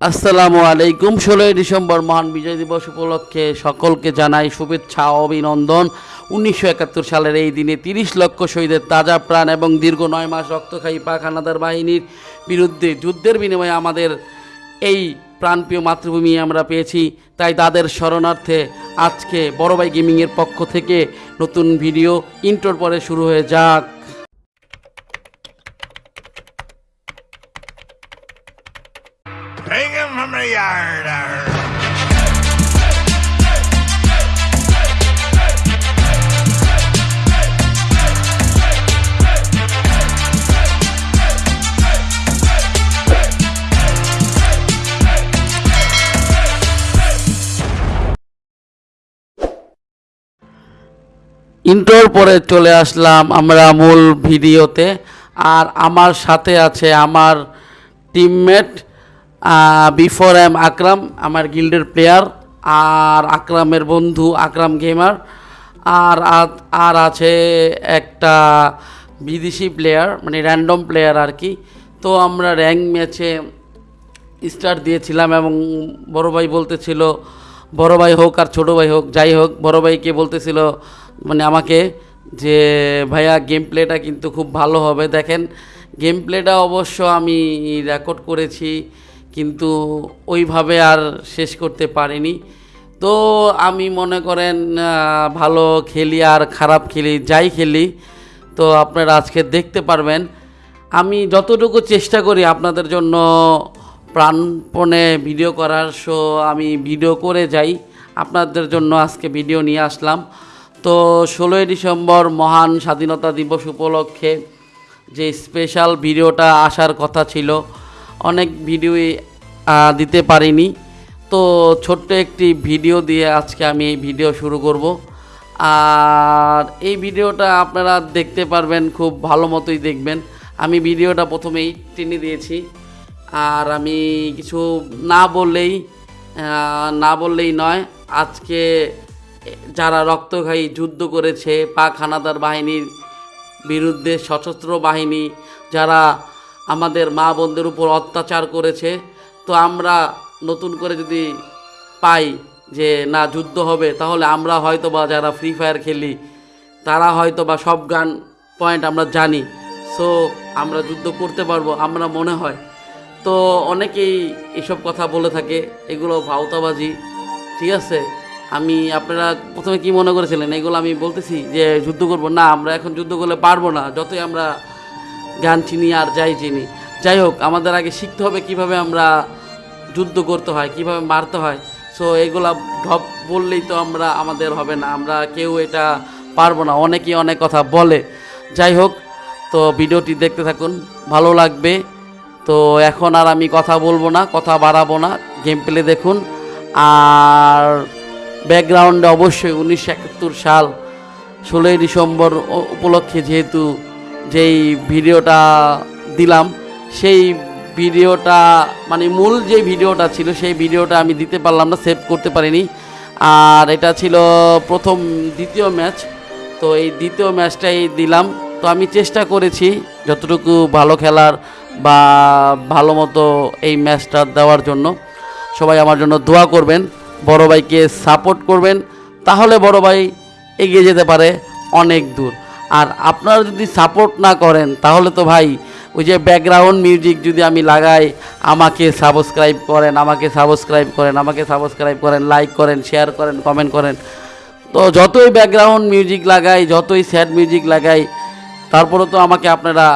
আসসালামু আলাইকুম। ষোলোই ডিসেম্বর মহান বিজয় দিবস উপলক্ষে সকলকে জানাই শুভেচ্ছা অভিনন্দন। উনিশশো একাত্তর সালের এই দিনে তিরিশ লক্ষ শহীদের তাজা প্রাণ এবং দীর্ঘ নয় মাস রক্তখায়ী পাক হানাদার বাহিনীর বিরুদ্ধে যুদ্ধের বিনিময়ে আমাদের এই প্রাণপ্রিয় মাতৃভূমি আমরা পেয়েছি। তাই তাদের শরণার্থে আজকে বড়বাই গেমিংয়ের পক্ষ থেকে নতুন ভিডিও, ইন্টোর পরে শুরু হয়ে যাক। Bring him from the yard. ইন্টোর পরে চলে আসলাম আমরা মূল ভিডিওতে, আর আমার সাথে আছে আমার টিমমেট বিফোর এম আকরাম আমার গিল্ডের প্লেয়ার আর আকরামের বন্ধু আকরাম গেমার আর আর আছে একটা বিদেশি প্লেয়ার মানে র্যান্ডম প্লেয়ার আর কি। তো আমরা র্যাঙ্ক ম্যাচে স্টার দিয়েছিলাম এবং বড় ভাই বলতেছিল, বড় ভাই হোক আর ছোটো ভাই হোক, যাই হোক। বড় ভাইকে বলতেছিল মানে আমাকে যে, ভাইয়া গেম প্লেটা কিন্তু খুব ভালো হবে। দেখেন গেম প্লেটা অবশ্য আমি রেকর্ড করেছি কিন্তু ওইভাবে আর শেষ করতে পারিনি। তো আমি মনে করেন ভালো খেলি আর খারাপ খেলি, যাই খেলি, তো আপনারা আজকে দেখতে পারবেন। আমি যতটুকু চেষ্টা করি আপনাদের জন্য প্রাণপণে ভিডিও করার শো আমি ভিডিও করে যাই। আপনাদের জন্য আজকে ভিডিও নিয়ে আসলাম। তো ষোলোই ডিসেম্বর মহান স্বাধীনতা দিবস উপলক্ষে যে স্পেশাল ভিডিওটা আসার কথা ছিল অনেক ভিডিওই দিতে পারিনি। তো ছোট্ট একটি ভিডিও দিয়ে আজকে আমি এই ভিডিও শুরু করব। আর এই ভিডিওটা আপনারা দেখতে পারবেন, খুব ভালো মতোই দেখবেন। আমি ভিডিওটা প্রথমেই টেনে দিয়েছি। আর আমি কিছু না বললেই না বললেই নয়, আজকে যারা রক্তঘায়ী যুদ্ধ করেছে, পাক হানাদার বাহিনীর বিরুদ্ধে সশস্ত্র বাহিনী, যারা আমাদের মা বোনদের উপর অত্যাচার করেছে। তো আমরা নতুন করে যদি পাই যে না, যুদ্ধ হবে, তাহলে আমরা হয়তো বা যারা ফ্রি ফায়ার খেলি, তারা হয়তো বা সব গান পয়েন্ট আমরা জানি। সো আমরা যুদ্ধ করতে পারব, আমরা মনে হয়। তো অনেকেই এসব কথা বলে থাকে, এগুলো ভাওতাবাজি, ঠিক আছে? আমি, আপনারা প্রথমে কি মনে করেছিলেন? এগুলো আমি বলতেছি যে, যুদ্ধ করব? না, আমরা এখন যুদ্ধ করলে পারব না। যতই আমরা গান চিনি আর যাই চিনি। যাই হোক, আমাদের আগে শিখতে হবে কীভাবে আমরা যুদ্ধ করতে হয়, কীভাবে মারতে হয়। সো এগুলা ঢপ বললেই তো আমরা আমাদের হবে না, আমরা কেউ এটা পারব না। অনেকেই অনেক কথা বলে। যাই হোক, তো ভিডিওটি দেখতে থাকুন, ভালো লাগবে। তো এখন আর আমি কথা বলব না, কথা বাড়াবো না গেম প্লে দেখুন। আর ব্যাকগ্রাউন্ডে অবশ্যই উনিশশো একাত্তর সাল, ষোলোই ডিসেম্বর উপলক্ষে যেহেতু যেই ভিডিওটা দিলাম, সেই ভিডিওটা মানে মূল যে ভিডিওটা ছিল, সেই ভিডিওটা আমি দিতে পারলাম না, সেভ করতে পারিনি। আর এটা ছিল প্রথম দ্বিতীয় ম্যাচ, তো এই দ্বিতীয় ম্যাচটাই দিলাম। তো আমি চেষ্টা করেছি যতটুকু ভালো খেলার বা ভালো মতো এই ম্যাচটা দেওয়ার জন্য। সবাই আমার জন্য দোয়া করবেন, বড় ভাইকে সাপোর্ট করবেন, তাহলে বড় ভাই এগিয়ে যেতে পারে অনেক দূর। আর আপনারা যদি সাপোর্ট না করেন, তাহলে তো ভাই, ওই যে ব্যাকগ্রাউন্ড মিউজিক যদি আমি লাগাই, আমাকে সাবস্ক্রাইব করেন, আমাকে সাবস্ক্রাইব করেন, আমাকে সাবস্ক্রাইব করেন লাইক করেন শেয়ার করেন কমেন্ট করেন। তো যতই ব্যাকগ্রাউন্ড মিউজিক লাগাই, যতই স্যাড মিউজিক লাগাই, তারপরে তো আমাকে আপনারা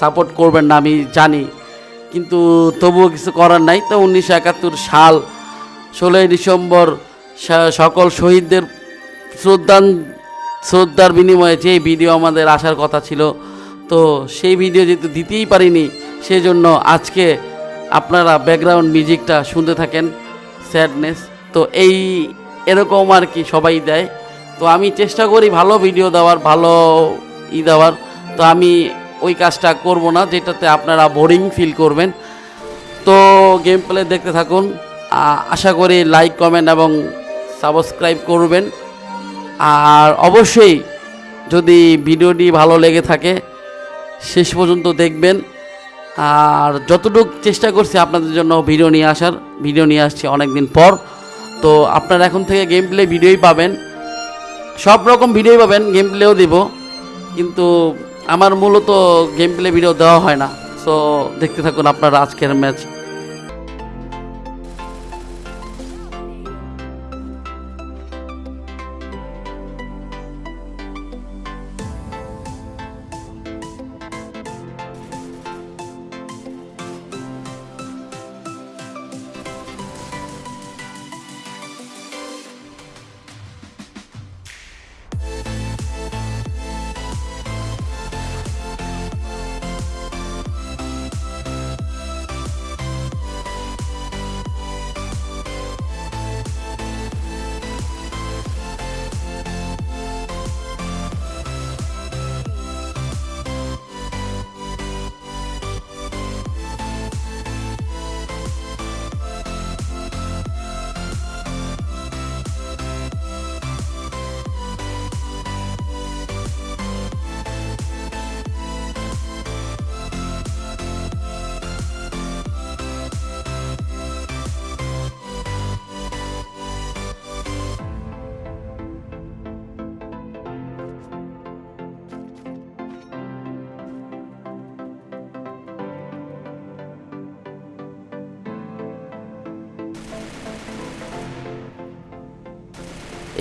সাপোর্ট করবেন না, আমি জানি। কিন্তু তবুও কিছু করার নাই। তো উনিশশো একাত্তর সাল, ষোলোই ডিসেম্বর সকল শহীদদের শ্রদ্ধান শ্রদ্ধার বিনিময়ে যে ভিডিও আমাদের আসার কথা ছিল, তো সেই ভিডিও যেহেতু দিতেই পারিনি সেই জন্য আজকে আপনারা ব্যাকগ্রাউন্ড মিউজিকটা শুনতে থাকেন স্যাডনেস তো এই এরকম আর কি সবাই দেয়। তো আমি চেষ্টা করি ভালো ভিডিও দেওয়ার, ভালো ই দেওয়ার, তো আমি ওই কাজটা করব না, যেটাতে আপনারা বোরিং ফিল করবেন। তো গেম প্লে দেখতে থাকুন আশা করি লাইক কমেন্ট এবং সাবস্ক্রাইব করবেন। আর অবশ্যই যদি ভিডিওটি ভালো লেগে থাকে, শেষ পর্যন্ত দেখবেন। আর যতটুকু চেষ্টা করছি আপনাদের জন্য ভিডিও নিয়ে আসার, ভিডিও নিয়ে আসছি অনেক দিন পর। তো আপনারা এখন থেকে গেম প্লে ভিডিওই পাবেন। সব রকম ভিডিওই পাবেন গেম প্লেও দিব। কিন্তু আমার মূলত গেম প্লে ভিডিও দেওয়া হয় না। সো দেখতে থাকুন আপনারা আজকের ম্যাচ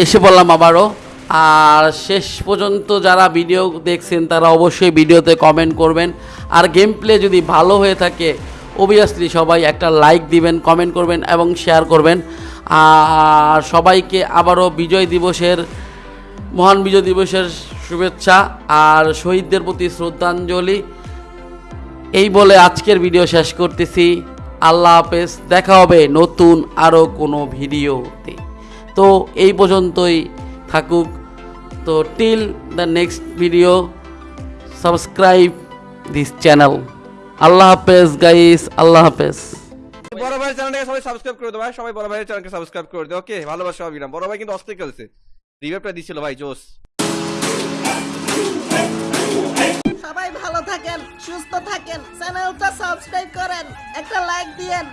এসে বললাম আবারও। আর শেষ পর্যন্ত যারা ভিডিও দেখছেন, তারা অবশ্যই ভিডিওতে কমেন্ট করবেন। আর গেম প্লে যদি ভালো হয়ে থাকে অবভিয়াসলি সবাই একটা লাইক দিবেন কমেন্ট করবেন এবং শেয়ার করবেন। আর সবাইকে আবারও বিজয় দিবসের, মহান বিজয় দিবসের শুভেচ্ছা আর শহীদদের প্রতি শ্রদ্ধাঞ্জলি। এই বলে আজকের ভিডিও শেষ করতেছি। আল্লাহ হাফেজ, দেখা হবে নতুন আরও কোনো ভিডিওতে তো এই পর্যন্তই থাকুক। তো till the next video subscribe this channel আল্লাহ হাফেজ গাইস আল্লাহ হাফেজ। বড় ভাই চ্যানেলটাকে সবাই সাবস্ক্রাইব করে দাও ভাই সবাই বড় ভাইয়ের চ্যানেলকে সাবস্ক্রাইব করে দাও ওকে ভালোবাসা অবিরাম বড় ভাই কিন্তু অস্থির খেলছে। রিভাইভটা দিছিল ভাই জোস। সবাই ভালো থাকেন সুস্থ থাকেন চ্যানেলটা সাবস্ক্রাইব করেন একটা লাইক দিয়েন।